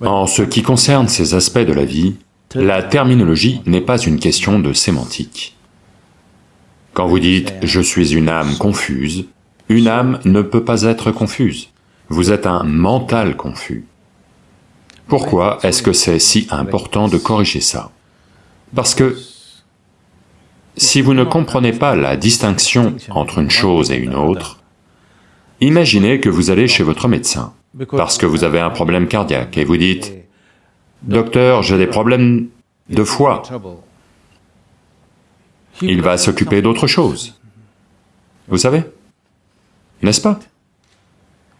En ce qui concerne ces aspects de la vie, la terminologie n'est pas une question de sémantique. Quand vous dites « je suis une âme confuse », une âme ne peut pas être confuse. Vous êtes un mental confus. Pourquoi est-ce que c'est si important de corriger ça Parce que si vous ne comprenez pas la distinction entre une chose et une autre, imaginez que vous allez chez votre médecin, parce que vous avez un problème cardiaque, et vous dites, « Docteur, j'ai des problèmes de foie. » Il va s'occuper d'autre chose. Vous savez? N'est-ce pas?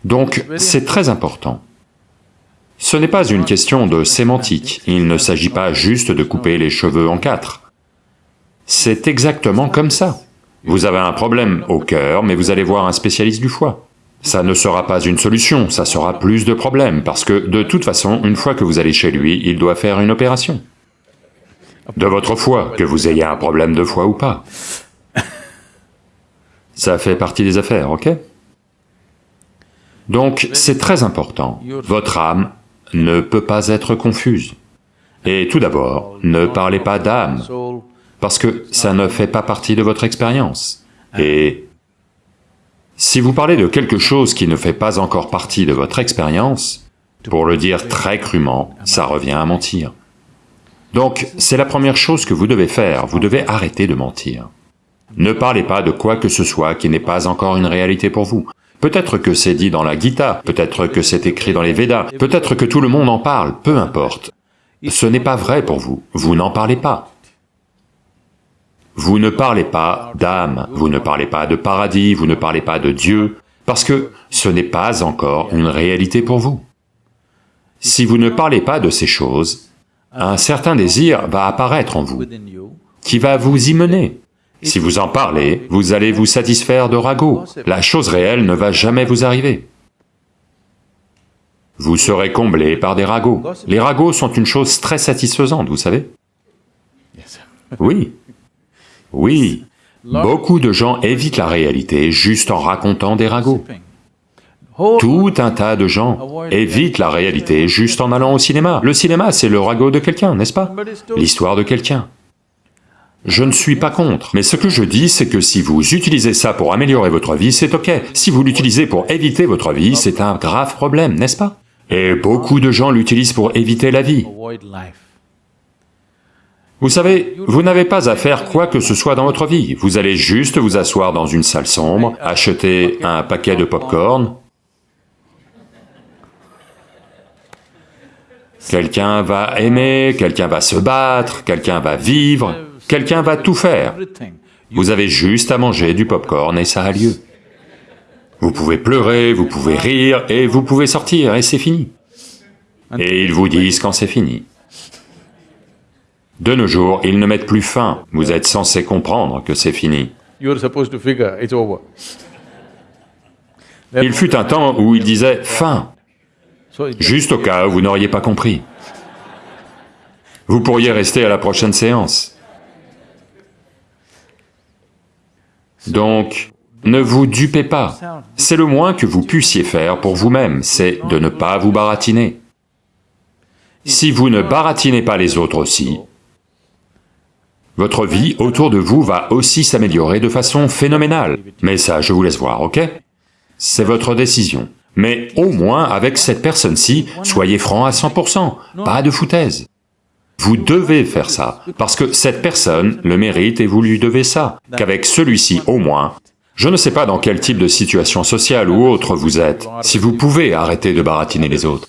Donc, c'est très important. Ce n'est pas une question de sémantique, il ne s'agit pas juste de couper les cheveux en quatre. C'est exactement comme ça. Vous avez un problème au cœur, mais vous allez voir un spécialiste du foie. Ça ne sera pas une solution, ça sera plus de problèmes, parce que de toute façon, une fois que vous allez chez lui, il doit faire une opération. De votre foie, que vous ayez un problème de foie ou pas. Ça fait partie des affaires, ok? Donc c'est très important, votre âme ne peut pas être confuse. Et tout d'abord, ne parlez pas d'âme, parce que ça ne fait pas partie de votre expérience. Et si vous parlez de quelque chose qui ne fait pas encore partie de votre expérience, pour le dire très crûment, ça revient à mentir. Donc, c'est la première chose que vous devez faire, vous devez arrêter de mentir. Ne parlez pas de quoi que ce soit qui n'est pas encore une réalité pour vous. Peut-être que c'est dit dans la Gita, peut-être que c'est écrit dans les Védas, peut-être que tout le monde en parle, peu importe. Ce n'est pas vrai pour vous, vous n'en parlez pas. Vous ne parlez pas d'âme, vous ne parlez pas de paradis, vous ne parlez pas de Dieu, parce que ce n'est pas encore une réalité pour vous. Si vous ne parlez pas de ces choses, un certain désir va apparaître en vous, qui va vous y mener. Si vous en parlez, vous allez vous satisfaire de ragots. La chose réelle ne va jamais vous arriver. Vous serez comblé par des ragots. Les ragots sont une chose très satisfaisante, vous savez Oui, oui, beaucoup de gens évitent la réalité juste en racontant des ragots. Tout un tas de gens évitent la réalité juste en allant au cinéma. Le cinéma, c'est le ragot de quelqu'un, n'est-ce pas? L'histoire de quelqu'un. Je ne suis pas contre, mais ce que je dis, c'est que si vous utilisez ça pour améliorer votre vie, c'est ok. Si vous l'utilisez pour éviter votre vie, c'est un grave problème, n'est-ce pas? Et beaucoup de gens l'utilisent pour éviter la vie. Vous savez, vous n'avez pas à faire quoi que ce soit dans votre vie, vous allez juste vous asseoir dans une salle sombre, acheter un paquet de pop-corn, quelqu'un va aimer, quelqu'un va se battre, quelqu'un va vivre, Quelqu'un va tout faire. Vous avez juste à manger du pop-corn et ça a lieu. Vous pouvez pleurer, vous pouvez rire, et vous pouvez sortir, et c'est fini. Et ils vous disent quand c'est fini. De nos jours, ils ne mettent plus fin, vous êtes censé comprendre que c'est fini. Il fut un temps où ils disaient « fin », juste au cas où vous n'auriez pas compris. Vous pourriez rester à la prochaine séance. Donc, ne vous dupez pas. C'est le moins que vous puissiez faire pour vous-même, c'est de ne pas vous baratiner. Si vous ne baratinez pas les autres aussi, votre vie autour de vous va aussi s'améliorer de façon phénoménale. Mais ça, je vous laisse voir, ok? C'est votre décision. Mais au moins, avec cette personne-ci, soyez franc à 100%, pas de foutaise. Vous devez faire ça, parce que cette personne le mérite et vous lui devez ça, qu'avec celui-ci au moins, je ne sais pas dans quel type de situation sociale ou autre vous êtes, si vous pouvez arrêter de baratiner les autres.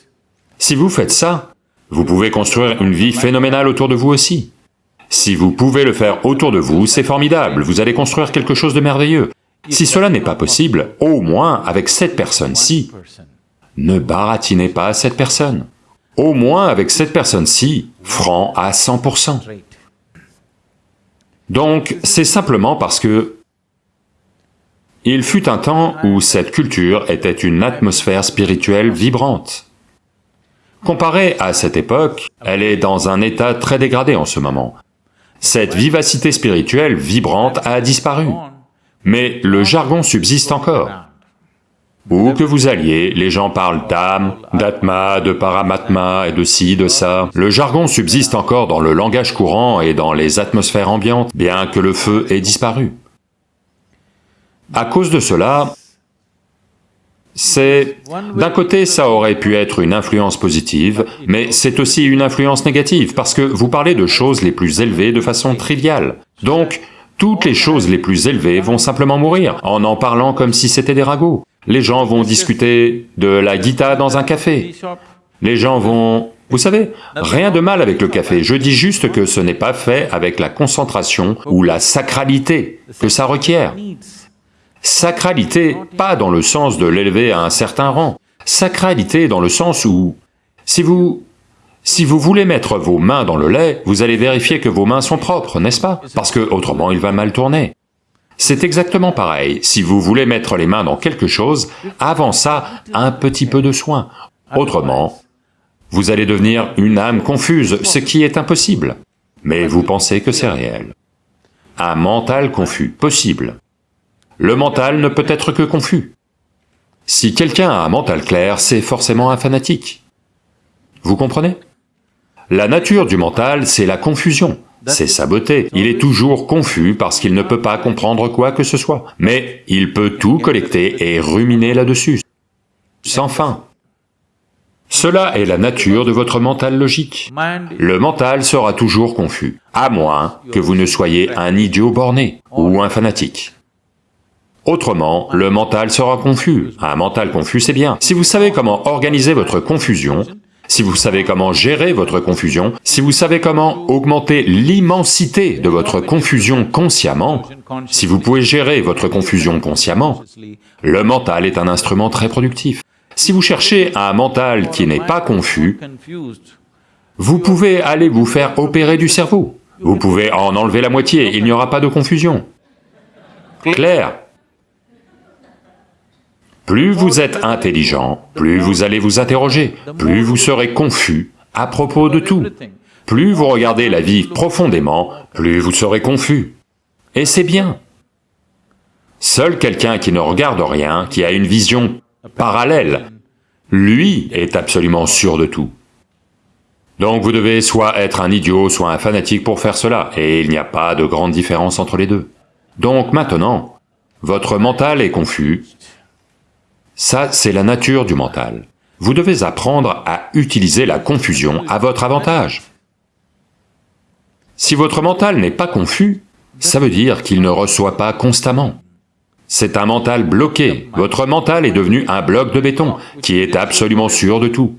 Si vous faites ça, vous pouvez construire une vie phénoménale autour de vous aussi. Si vous pouvez le faire autour de vous, c'est formidable, vous allez construire quelque chose de merveilleux. Si cela n'est pas possible, au moins avec cette personne-ci, ne baratinez pas cette personne au moins avec cette personne-ci, franc à 100%. Donc, c'est simplement parce que il fut un temps où cette culture était une atmosphère spirituelle vibrante. Comparée à cette époque, elle est dans un état très dégradé en ce moment. Cette vivacité spirituelle vibrante a disparu, mais le jargon subsiste encore. Où que vous alliez, les gens parlent d'âme, d'atma, de paramatma et de ci, de ça. Le jargon subsiste encore dans le langage courant et dans les atmosphères ambiantes, bien que le feu ait disparu. À cause de cela, c'est... D'un côté, ça aurait pu être une influence positive, mais c'est aussi une influence négative, parce que vous parlez de choses les plus élevées de façon triviale. Donc, toutes les choses les plus élevées vont simplement mourir, en en parlant comme si c'était des ragots. Les gens vont discuter de la guitare dans un café. Les gens vont... Vous savez, rien de mal avec le café, je dis juste que ce n'est pas fait avec la concentration ou la sacralité que ça requiert. Sacralité, pas dans le sens de l'élever à un certain rang. Sacralité dans le sens où, si vous... Si vous voulez mettre vos mains dans le lait, vous allez vérifier que vos mains sont propres, n'est-ce pas? Parce que autrement il va mal tourner. C'est exactement pareil, si vous voulez mettre les mains dans quelque chose, avant ça, un petit peu de soin. Autrement, vous allez devenir une âme confuse, ce qui est impossible. Mais vous pensez que c'est réel. Un mental confus, possible. Le mental ne peut être que confus. Si quelqu'un a un mental clair, c'est forcément un fanatique. Vous comprenez? La nature du mental, c'est la confusion, c'est sa beauté. Il est toujours confus parce qu'il ne peut pas comprendre quoi que ce soit, mais il peut tout collecter et ruminer là-dessus, sans fin. Cela est la nature de votre mental logique. Le mental sera toujours confus, à moins que vous ne soyez un idiot borné ou un fanatique. Autrement, le mental sera confus. Un mental confus, c'est bien. Si vous savez comment organiser votre confusion, si vous savez comment gérer votre confusion, si vous savez comment augmenter l'immensité de votre confusion consciemment, si vous pouvez gérer votre confusion consciemment, le mental est un instrument très productif. Si vous cherchez un mental qui n'est pas confus, vous pouvez aller vous faire opérer du cerveau. Vous pouvez en enlever la moitié, il n'y aura pas de confusion. Clair plus vous êtes intelligent, plus vous allez vous interroger, plus vous serez confus à propos de tout. Plus vous regardez la vie profondément, plus vous serez confus. Et c'est bien. Seul quelqu'un qui ne regarde rien, qui a une vision parallèle, lui est absolument sûr de tout. Donc vous devez soit être un idiot, soit un fanatique pour faire cela, et il n'y a pas de grande différence entre les deux. Donc maintenant, votre mental est confus, ça, c'est la nature du mental. Vous devez apprendre à utiliser la confusion à votre avantage. Si votre mental n'est pas confus, ça veut dire qu'il ne reçoit pas constamment. C'est un mental bloqué, votre mental est devenu un bloc de béton qui est absolument sûr de tout.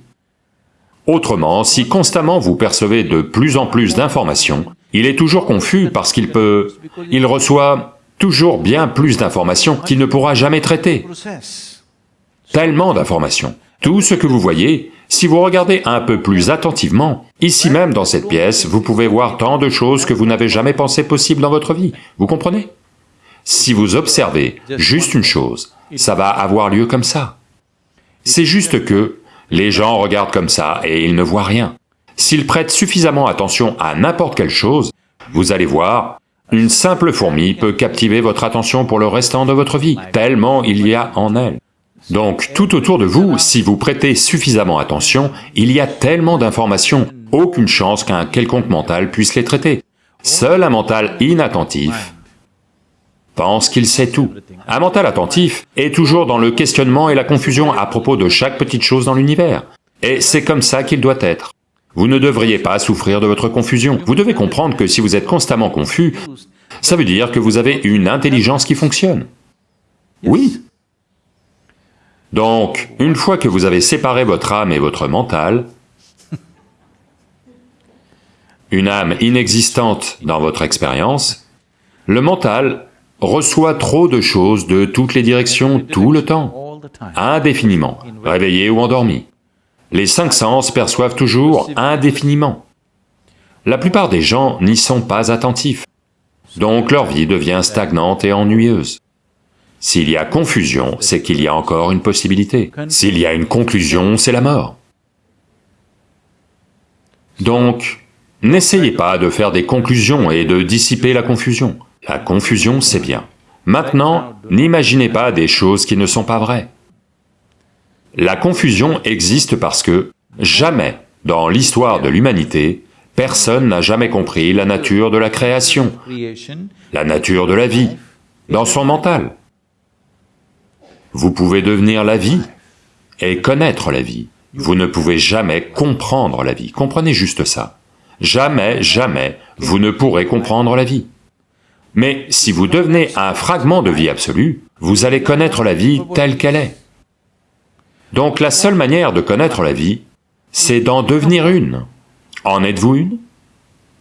Autrement, si constamment vous percevez de plus en plus d'informations, il est toujours confus parce qu'il peut... il reçoit toujours bien plus d'informations qu'il ne pourra jamais traiter. Tellement d'informations. Tout ce que vous voyez, si vous regardez un peu plus attentivement, ici même dans cette pièce, vous pouvez voir tant de choses que vous n'avez jamais pensé possible dans votre vie, vous comprenez? Si vous observez juste une chose, ça va avoir lieu comme ça. C'est juste que les gens regardent comme ça et ils ne voient rien. S'ils prêtent suffisamment attention à n'importe quelle chose, vous allez voir, une simple fourmi peut captiver votre attention pour le restant de votre vie, tellement il y a en elle. Donc tout autour de vous, si vous prêtez suffisamment attention, il y a tellement d'informations, aucune chance qu'un quelconque mental puisse les traiter. Seul un mental inattentif pense qu'il sait tout. Un mental attentif est toujours dans le questionnement et la confusion à propos de chaque petite chose dans l'univers. Et c'est comme ça qu'il doit être. Vous ne devriez pas souffrir de votre confusion. Vous devez comprendre que si vous êtes constamment confus, ça veut dire que vous avez une intelligence qui fonctionne. Oui, donc, une fois que vous avez séparé votre âme et votre mental, une âme inexistante dans votre expérience, le mental reçoit trop de choses de toutes les directions tout le temps, indéfiniment, réveillé ou endormi. Les cinq sens perçoivent toujours indéfiniment. La plupart des gens n'y sont pas attentifs, donc leur vie devient stagnante et ennuyeuse. S'il y a confusion, c'est qu'il y a encore une possibilité. S'il y a une conclusion, c'est la mort. Donc, n'essayez pas de faire des conclusions et de dissiper la confusion. La confusion, c'est bien. Maintenant, n'imaginez pas des choses qui ne sont pas vraies. La confusion existe parce que jamais, dans l'histoire de l'humanité, personne n'a jamais compris la nature de la création, la nature de la vie, dans son mental. Vous pouvez devenir la vie et connaître la vie. Vous ne pouvez jamais comprendre la vie, comprenez juste ça. Jamais, jamais, vous ne pourrez comprendre la vie. Mais si vous devenez un fragment de vie absolue, vous allez connaître la vie telle qu'elle est. Donc la seule manière de connaître la vie, c'est d'en devenir une. En êtes-vous une?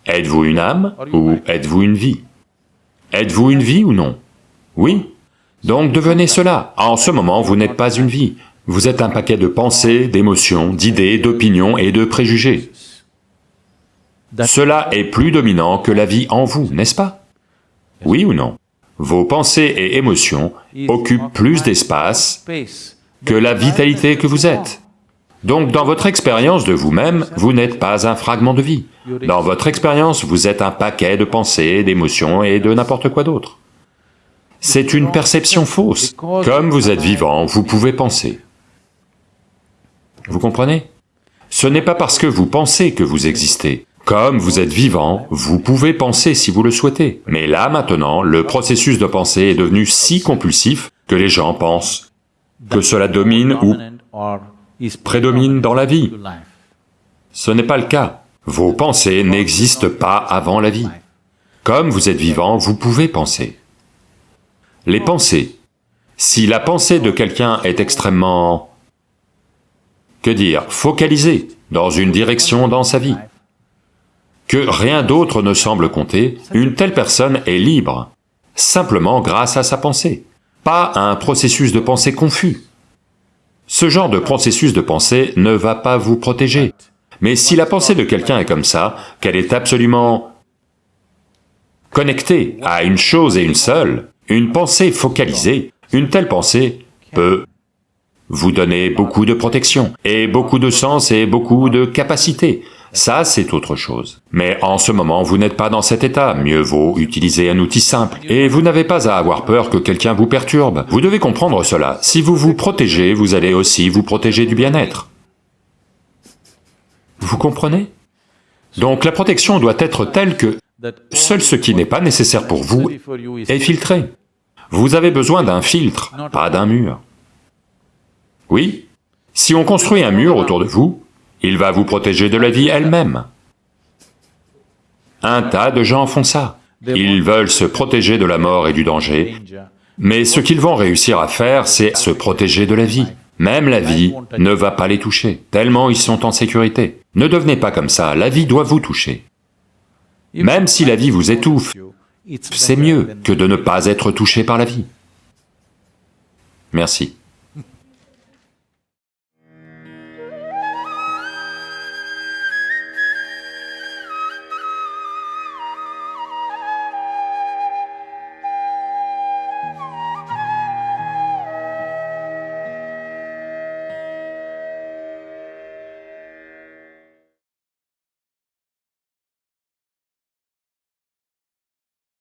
Êtes-vous une âme ou êtes-vous une vie? Êtes-vous une vie ou non? Oui. Donc devenez cela. En ce moment, vous n'êtes pas une vie. Vous êtes un paquet de pensées, d'émotions, d'idées, d'opinions et de préjugés. Cela est plus dominant que la vie en vous, n'est-ce pas? Oui ou non? Vos pensées et émotions occupent plus d'espace que la vitalité que vous êtes. Donc dans votre expérience de vous-même, vous, n'êtes pas un fragment de vie. Dans votre expérience, vous êtes un paquet de pensées, d'émotions et de n'importe quoi d'autre. C'est une perception fausse. Comme vous êtes vivant, vous pouvez penser. Vous comprenez? Ce n'est pas parce que vous pensez que vous existez. Comme vous êtes vivant, vous pouvez penser si vous le souhaitez. Mais là, maintenant, le processus de pensée est devenu si compulsif que les gens pensent que cela domine ou prédomine dans la vie. Ce n'est pas le cas. Vos pensées n'existent pas avant la vie. Comme vous êtes vivant, vous pouvez penser. Les pensées. Si la pensée de quelqu'un est extrêmement... que dire Focalisée dans une direction dans sa vie, que rien d'autre ne semble compter, une telle personne est libre, simplement grâce à sa pensée, pas à un processus de pensée confus. Ce genre de processus de pensée ne va pas vous protéger. Mais si la pensée de quelqu'un est comme ça, qu'elle est absolument connectée à une chose et une seule, une pensée focalisée, une telle pensée peut vous donner beaucoup de protection, et beaucoup de sens et beaucoup de capacité. Ça, c'est autre chose. Mais en ce moment, vous n'êtes pas dans cet état, mieux vaut utiliser un outil simple. Et vous n'avez pas à avoir peur que quelqu'un vous perturbe. Vous devez comprendre cela. Si vous vous protégez, vous allez aussi vous protéger du bien-être. Vous comprenez? Donc la protection doit être telle que seul ce qui n'est pas nécessaire pour vous est filtré. Vous avez besoin d'un filtre, pas d'un mur. Oui, si on construit un mur autour de vous, il va vous protéger de la vie elle-même. Un tas de gens font ça. Ils veulent se protéger de la mort et du danger, mais ce qu'ils vont réussir à faire, c'est se protéger de la vie. Même la vie ne va pas les toucher, tellement ils sont en sécurité. Ne devenez pas comme ça, la vie doit vous toucher. Même si la vie vous étouffe, c'est mieux que de ne pas être touché par la vie. Merci.